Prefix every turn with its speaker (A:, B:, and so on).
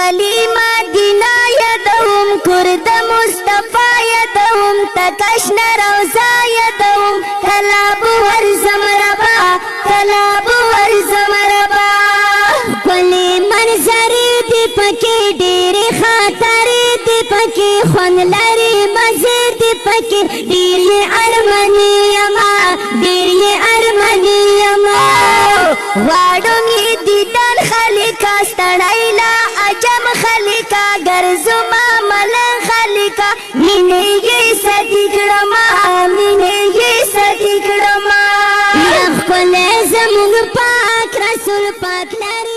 A: ولی مدینہ یدوم کرد مصطفی یدوم تکشن روزا یدوم کلاب ورزم ربا کلاب ورزم ربا. ولی منظر دی پکی ډیر خاطر دی پکی، خون لري مزه دی پکی. ډیر ارمنی یما ډیر ارمنی یما واړو می دیدن خلکا ستړی لا جم عجم خلقا گرزما ملن خلقا مینے یہ ستکڑما مینے یہ ستکڑما میرا خپل زمون پاک، رسول پاک لري